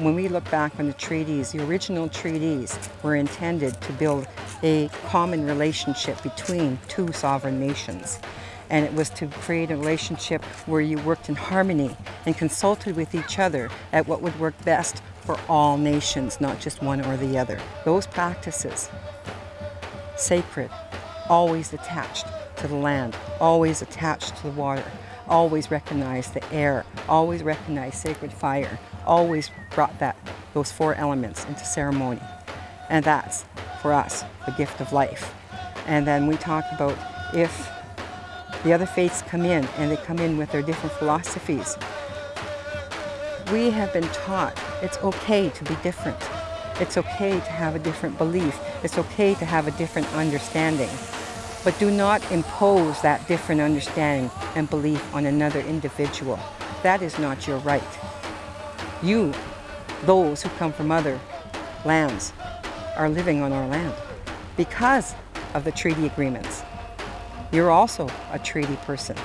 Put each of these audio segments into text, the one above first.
when we look back on the treaties, the original treaties were intended to build a common relationship between two sovereign nations. And it was to create a relationship where you worked in harmony and consulted with each other at what would work best for all nations, not just one or the other. Those practices, sacred, always attached to the land, always attached to the water, always recognize the air, always recognize sacred fire, always brought that, those four elements into ceremony. And that's, for us, the gift of life. And then we talk about if the other faiths come in and they come in with their different philosophies, we have been taught it's okay to be different. It's okay to have a different belief. It's okay to have a different understanding. But do not impose that different understanding and belief on another individual. That is not your right. You, those who come from other lands, are living on our land because of the treaty agreements. You're also a treaty person,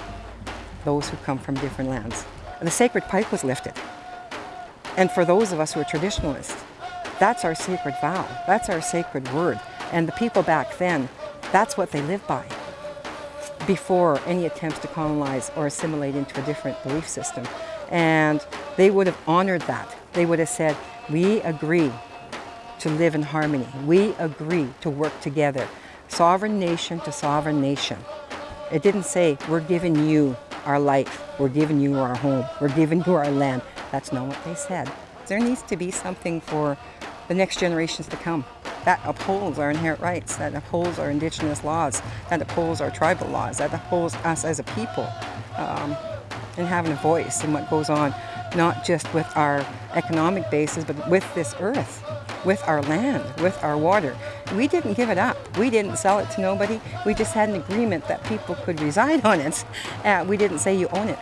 those who come from different lands. The sacred pipe was lifted. And for those of us who are traditionalists, that's our sacred vow, that's our sacred word. And the people back then that's what they live by before any attempts to colonize or assimilate into a different belief system. And they would have honored that. They would have said, we agree to live in harmony. We agree to work together. Sovereign nation to sovereign nation. It didn't say, we're giving you our life, we're giving you our home, we're giving you our land. That's not what they said. There needs to be something for the next generations to come that upholds our inherent rights, that upholds our indigenous laws, that upholds our tribal laws, that upholds us as a people um, and having a voice in what goes on, not just with our economic basis, but with this earth, with our land, with our water. We didn't give it up. We didn't sell it to nobody. We just had an agreement that people could reside on it. Uh, we didn't say you own it.